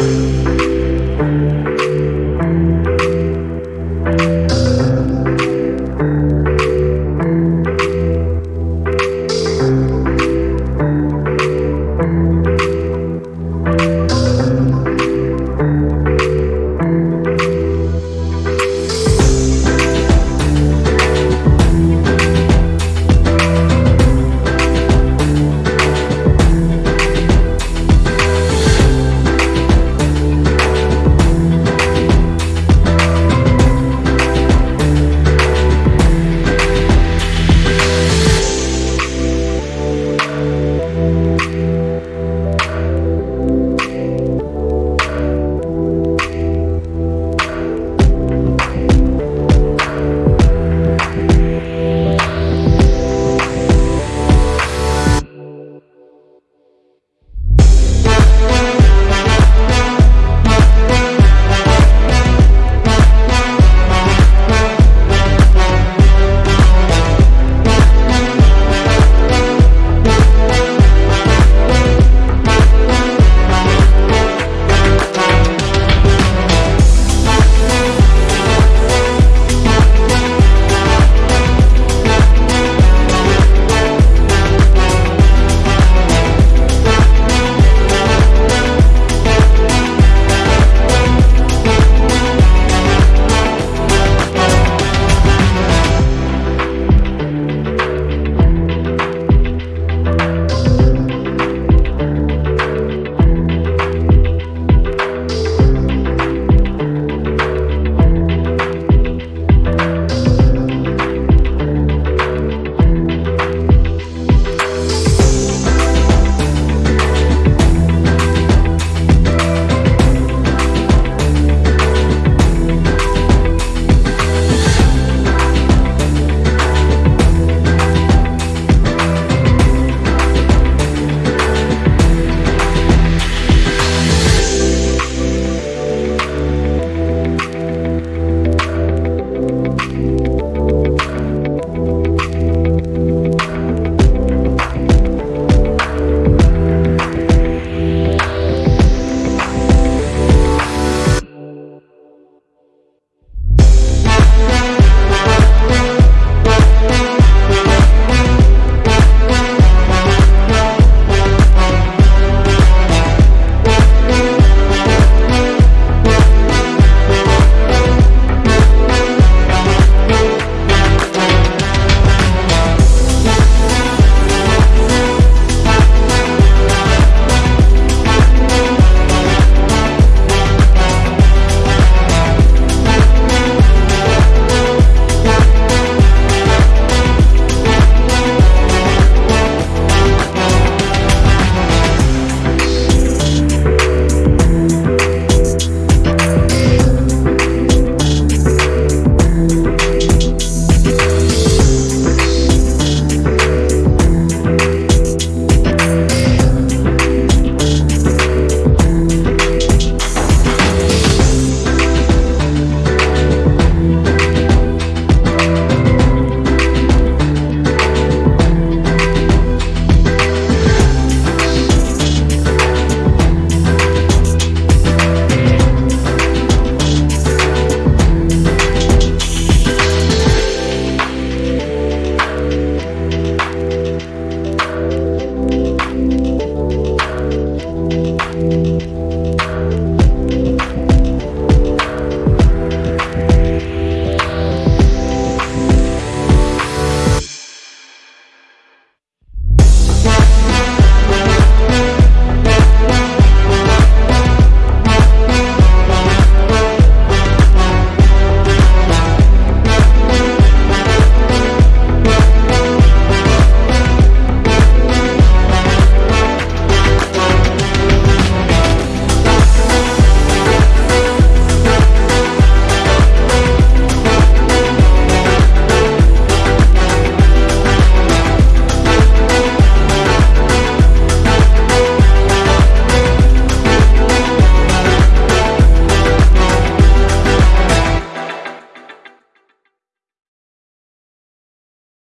you.